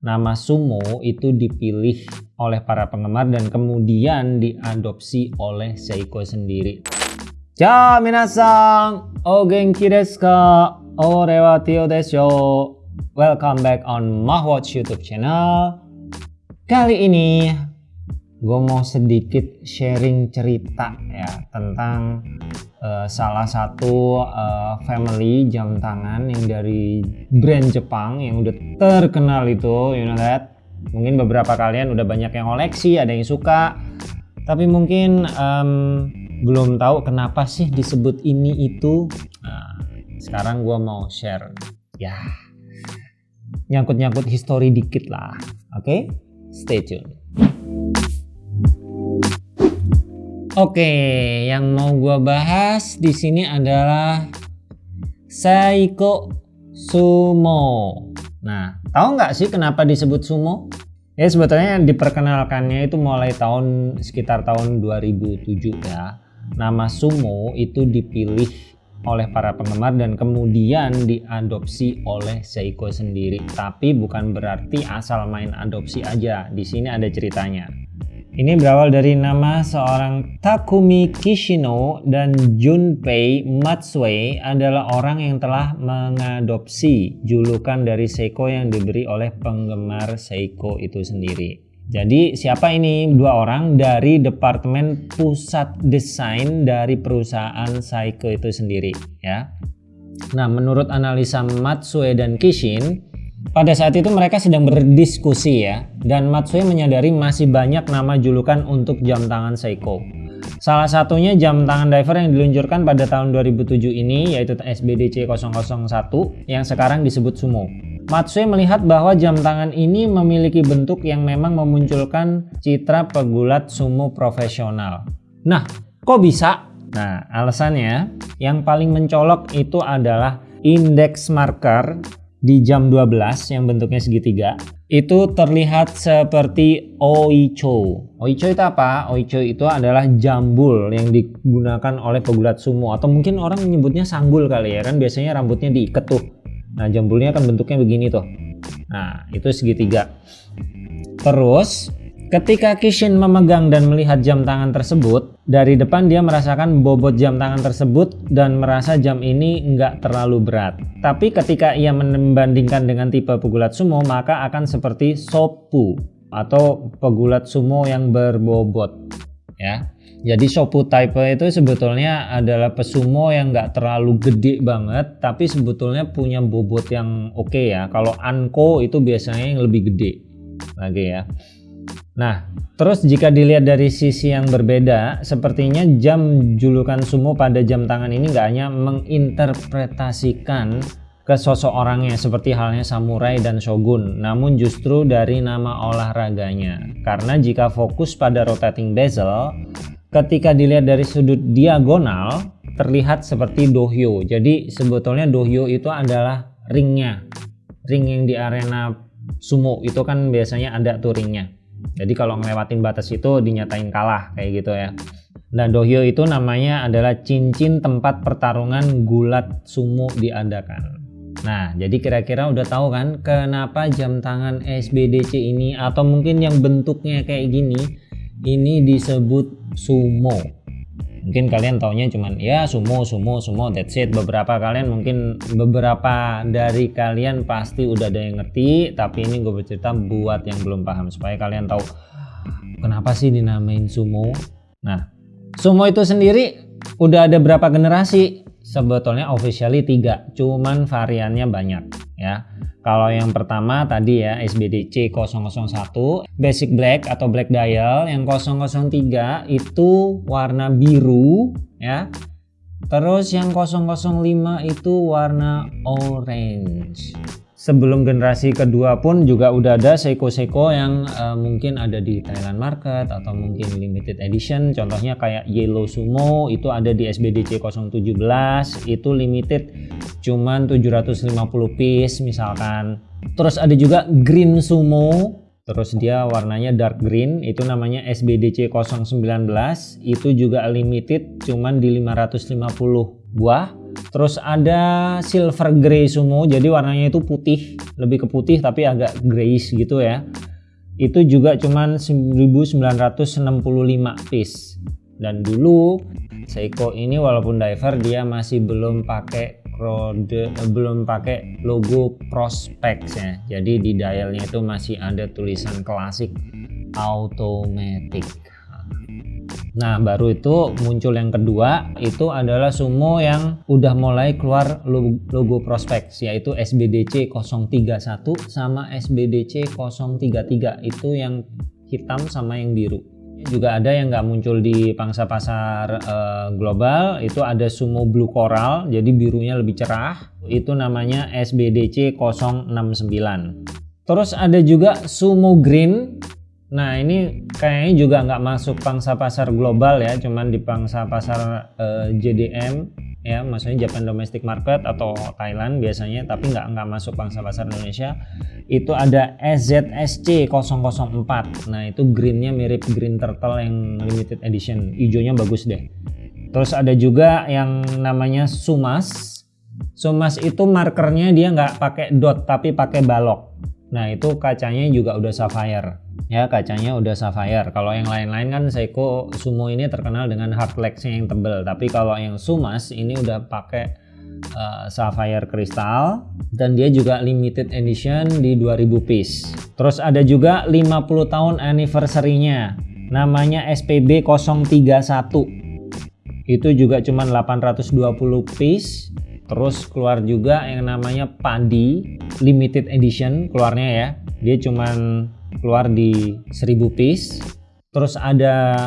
nama sumo itu dipilih oleh para penggemar dan kemudian diadopsi oleh Seiko sendiri. Ciao minasan, o genki desu ka? Ore wa Tio desu. Welcome back on Mahwatch YouTube channel. Kali ini gue mau sedikit sharing cerita ya tentang uh, salah satu uh, family jam tangan yang dari brand Jepang yang udah terkenal itu you know that. Mungkin beberapa kalian udah banyak yang koleksi ada yang suka. Tapi mungkin um, belum tahu kenapa sih disebut ini itu. Nah, sekarang gue mau share. Ya nyangkut-nyangkut histori dikit lah oke? Okay? stay tune Oke, yang mau gue bahas di sini adalah Seiko Sumo. Nah, tahu nggak sih kenapa disebut sumo? Ya sebetulnya diperkenalkannya itu mulai tahun sekitar tahun 2007 ya. Nama sumo itu dipilih oleh para penggemar dan kemudian diadopsi oleh Seiko sendiri. Tapi bukan berarti asal main adopsi aja. Di sini ada ceritanya. Ini berawal dari nama seorang Takumi Kishino dan Junpei Matsue adalah orang yang telah mengadopsi julukan dari Seiko yang diberi oleh penggemar Seiko itu sendiri. Jadi siapa ini dua orang dari departemen pusat desain dari perusahaan Seiko itu sendiri ya. Nah menurut analisa Matsue dan Kishin pada saat itu mereka sedang berdiskusi ya, dan Matsui menyadari masih banyak nama julukan untuk jam tangan Seiko. Salah satunya jam tangan diver yang diluncurkan pada tahun 2007 ini yaitu SBDC 001 yang sekarang disebut Sumo. Matsui melihat bahwa jam tangan ini memiliki bentuk yang memang memunculkan citra pegulat sumo profesional. Nah, kok bisa? Nah, alasannya yang paling mencolok itu adalah indeks marker di jam 12 yang bentuknya segitiga itu terlihat seperti oicho. Oicho itu apa? Oicho itu adalah jambul yang digunakan oleh pegulat sumo atau mungkin orang menyebutnya sanggul kali ya kan biasanya rambutnya diikat tuh. Nah, jambulnya kan bentuknya begini tuh. Nah, itu segitiga. Terus Ketika Kishin memegang dan melihat jam tangan tersebut, dari depan dia merasakan bobot jam tangan tersebut dan merasa jam ini nggak terlalu berat. Tapi ketika ia membandingkan dengan tipe pegulat sumo, maka akan seperti sopu atau pegulat sumo yang berbobot. Ya, jadi sopu type itu sebetulnya adalah pesumo yang nggak terlalu gede banget, tapi sebetulnya punya bobot yang oke okay ya. Kalau anko itu biasanya yang lebih gede lagi ya. Nah, terus jika dilihat dari sisi yang berbeda, sepertinya jam julukan sumo pada jam tangan ini nggak hanya menginterpretasikan ke sosok orangnya seperti halnya samurai dan shogun, namun justru dari nama olahraganya. Karena jika fokus pada rotating bezel, ketika dilihat dari sudut diagonal, terlihat seperti dohyo. Jadi sebetulnya dohyo itu adalah ringnya. Ring yang di arena sumo itu kan biasanya ada tuh ringnya. Jadi kalau ngelewatin batas itu dinyatain kalah kayak gitu ya. Dan dohyo itu namanya adalah cincin tempat pertarungan gulat sumo diadakan. Nah, jadi kira-kira udah tahu kan kenapa jam tangan SBDC ini atau mungkin yang bentuknya kayak gini ini disebut sumo mungkin kalian taunya cuman ya sumo sumo sumo that's it. Beberapa kalian mungkin beberapa dari kalian pasti udah ada yang ngerti tapi ini gue bercerita buat yang belum paham supaya kalian tahu kenapa sih dinamain sumo? Nah sumo itu sendiri udah ada berapa generasi sebetulnya officially tiga cuman variannya banyak ya kalau yang pertama tadi ya SBDC 001 basic black atau black dial, yang 003 itu warna biru ya. Terus yang 005 itu warna orange sebelum generasi kedua pun juga udah ada Seiko-Seiko yang uh, mungkin ada di Thailand market atau mungkin limited edition. Contohnya kayak Yellow Sumo itu ada di SBDC 017 itu limited cuman 750 piece misalkan. Terus ada juga Green Sumo. Terus dia warnanya dark green itu namanya SBDC 019 itu juga limited cuman di 550 buah. Terus ada silver grey sumo jadi warnanya itu putih lebih ke putih tapi agak grayish gitu ya. Itu juga cuman 1965 piece. Dan dulu Seiko ini walaupun diver dia masih belum pakai kode eh, belum pakai logo prospects ya jadi di dialnya itu masih ada tulisan klasik automatic Nah baru itu muncul yang kedua itu adalah sumo yang udah mulai keluar logo, prospek yaitu SBDC 031 sama SBDC 033 itu yang hitam sama yang biru. Juga ada yang nggak muncul di pangsa pasar uh, global itu ada sumo blue coral jadi birunya lebih cerah. Itu namanya SBDC 069 terus ada juga sumo green Nah ini kayaknya juga nggak masuk pangsa pasar global ya, cuman di pangsa pasar eh, JDM ya, maksudnya Japan Domestic Market atau Thailand biasanya, tapi nggak nggak masuk pangsa pasar Indonesia. Itu ada SZSC 004. Nah itu greennya mirip green turtle yang limited edition, hijaunya bagus deh. Terus ada juga yang namanya Sumas. Sumas itu markernya dia nggak pakai dot tapi pakai balok. Nah itu kacanya juga udah sapphire. Ya kacanya udah sapphire. Kalau yang lain-lain kan Seiko Sumo ini terkenal dengan hard lexnya yang tebel. Tapi kalau yang Sumas ini udah pakai uh, sapphire kristal. Dan dia juga limited edition di 2000 piece. Terus ada juga 50 tahun anniversary-nya. Namanya SPB 031 itu juga cuma 820 piece terus keluar juga yang namanya Pandi limited edition keluarnya ya. Dia cuman keluar di 1000 piece. Terus ada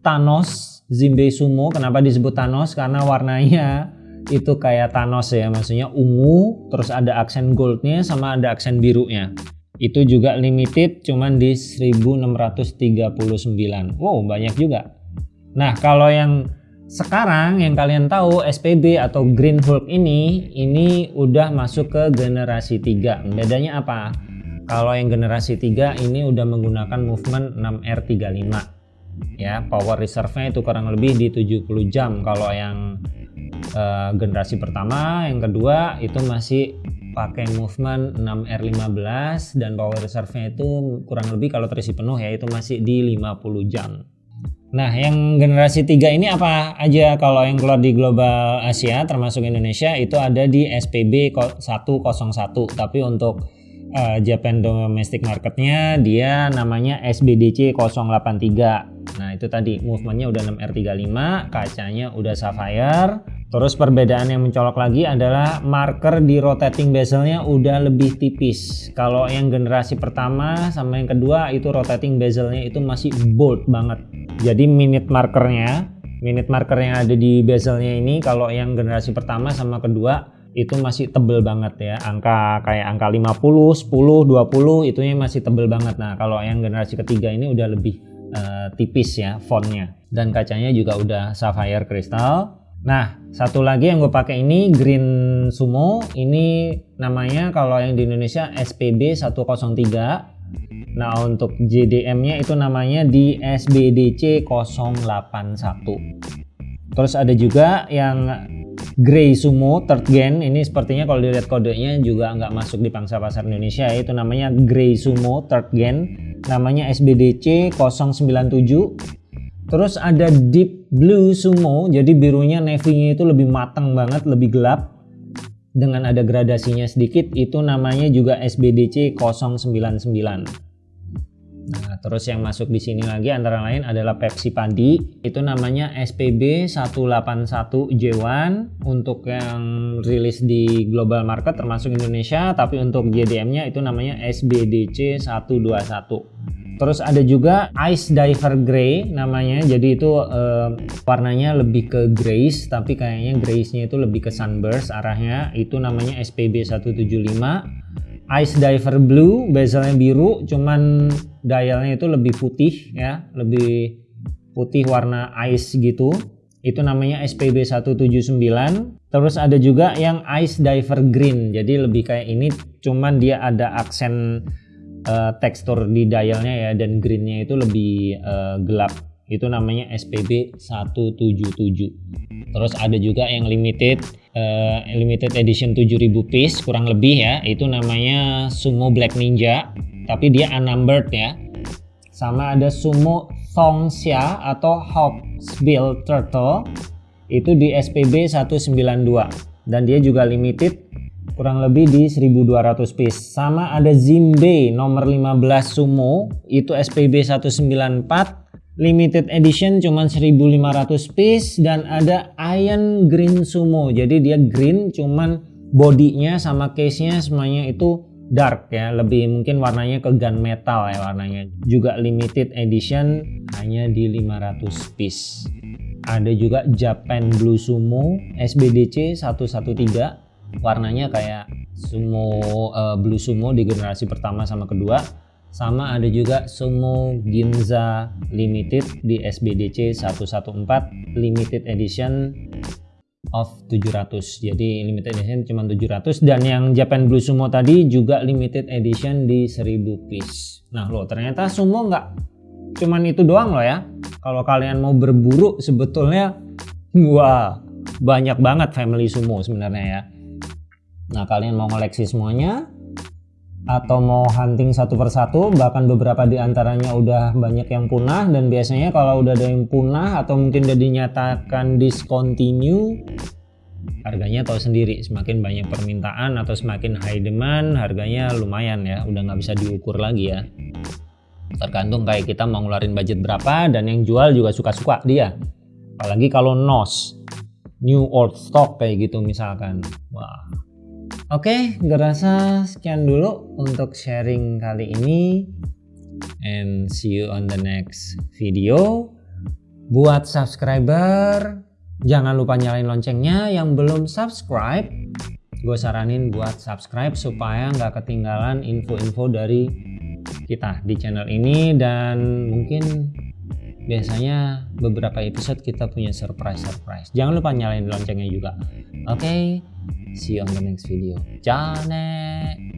Thanos Zimbe Sumo. Kenapa disebut Thanos? Karena warnanya itu kayak Thanos ya. Maksudnya ungu terus ada aksen goldnya sama ada aksen birunya. Itu juga limited cuman di 1639 wow banyak juga. Nah kalau yang sekarang yang kalian tahu SPB atau Green Hulk ini ini udah masuk ke generasi 3 bedanya apa? Kalau yang generasi 3 ini udah menggunakan movement 6R35 ya power reserve-nya itu kurang lebih di 70 jam. Kalau yang uh, generasi pertama yang kedua itu masih pakai movement 6R15 dan power reserve-nya itu kurang lebih kalau terisi penuh ya itu masih di 50 jam Nah, yang generasi 3 ini apa aja? Kalau yang keluar di global Asia termasuk Indonesia itu ada di SPB 101 tapi untuk uh, Japan domestic marketnya dia namanya SBDC 083 nah itu tadi movementnya udah 6R35 kacanya udah sapphire. Terus perbedaan yang mencolok lagi adalah marker di rotating bezelnya udah lebih tipis. Kalau yang generasi pertama sama yang kedua itu rotating bezelnya itu masih bold banget jadi minute markernya minute marker yang ada di bezelnya ini kalau yang generasi pertama sama kedua itu masih tebel banget ya. Angka kayak angka 50 10 20 itunya masih tebel banget. Nah kalau yang generasi ketiga ini udah lebih uh, tipis ya fontnya. Dan kacanya juga udah sapphire crystal. Nah satu lagi yang gue pakai ini green sumo. Ini namanya kalau yang di Indonesia SPB 103 nah untuk JDM nya itu namanya di SBDC 081 terus ada juga yang Grey Sumo third gen. Ini sepertinya kalau dilihat kodenya juga nggak masuk di pangsa pasar Indonesia. Itu namanya Grey Sumo third gen. Namanya SBDC 097 terus ada Deep Blue Sumo. Jadi birunya navy-nya itu lebih matang banget lebih gelap dengan ada gradasinya sedikit itu namanya juga SBDC 099 Nah, terus yang masuk di sini lagi antara lain adalah Pepsi Padi. Itu namanya SPB 181 J1 untuk yang rilis di global market termasuk Indonesia, tapi untuk JDM-nya itu namanya SBDC 121. Terus ada juga Ice Diver Grey namanya. Jadi itu eh, warnanya lebih ke grayish tapi kayaknya grayishnya itu lebih ke sunburst arahnya. Itu namanya SPB 175 Ice Diver Blue bezelnya biru cuman dialnya itu lebih putih ya. Lebih putih warna ice gitu. Itu namanya SPB 179 terus ada juga yang Ice Diver Green. Jadi lebih kayak ini cuman dia ada aksen uh, tekstur di dialnya ya dan greennya itu lebih uh, gelap. Itu namanya SPB 177 terus ada juga yang limited uh, limited edition 7000 piece kurang lebih ya. Itu namanya Sumo Black Ninja tapi dia unnumbered ya. Sama ada Sumo Thongxia atau Hawksbill Turtle. Itu di SPB 192 dan dia juga limited kurang lebih di 1200 piece. Sama ada Zimbe nomor 15 Sumo. Itu SPB 194 limited edition cuman 1500 piece. Dan ada Iron Green Sumo. Jadi dia green cuman bodinya sama case nya semuanya itu dark ya. Lebih mungkin warnanya ke gunmetal ya warnanya. Juga limited edition hanya di 500 piece. Ada juga Japan Blue Sumo SBDC 113 warnanya kayak sumo uh, blue sumo di generasi pertama sama kedua. Sama ada juga Sumo Ginza Limited di SBDC 114 limited edition of 700 jadi limited edition cuma 700 dan yang Japan Blue Sumo tadi juga limited edition di 1000 piece. Nah loh ternyata sumo nggak cuman itu doang loh ya. Kalau kalian mau berburu sebetulnya wah banyak banget family sumo sebenarnya ya nah kalian mau koleksi semuanya atau mau hunting satu persatu bahkan beberapa di antaranya udah banyak yang punah dan biasanya kalau udah ada yang punah atau mungkin udah dinyatakan discontinue harganya tahu sendiri. Semakin banyak permintaan atau semakin high demand harganya lumayan ya. Udah nggak bisa diukur lagi ya. Tergantung kayak kita mau ngeluarin budget berapa dan yang jual juga suka-suka dia. Apalagi kalau NOS new old stock kayak gitu misalkan. Wah Oke, okay, rasa sekian dulu untuk sharing kali ini. And see you on the next video. Buat subscriber, jangan lupa nyalain loncengnya. Yang belum subscribe, gue saranin buat subscribe supaya nggak ketinggalan info-info dari kita di channel ini dan mungkin biasanya beberapa episode kita punya surprise-surprise. Jangan lupa nyalain loncengnya juga. Oke, okay? See you on the next video. Jane!